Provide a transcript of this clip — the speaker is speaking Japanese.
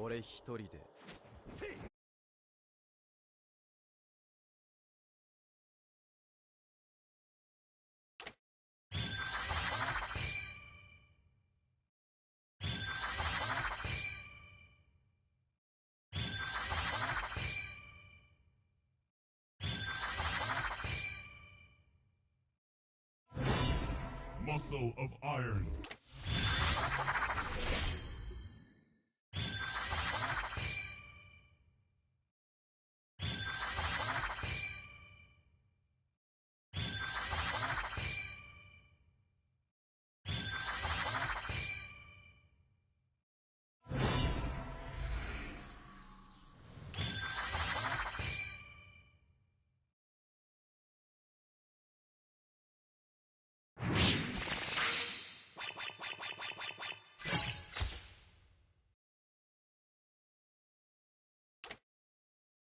俺一人で muscle of iron.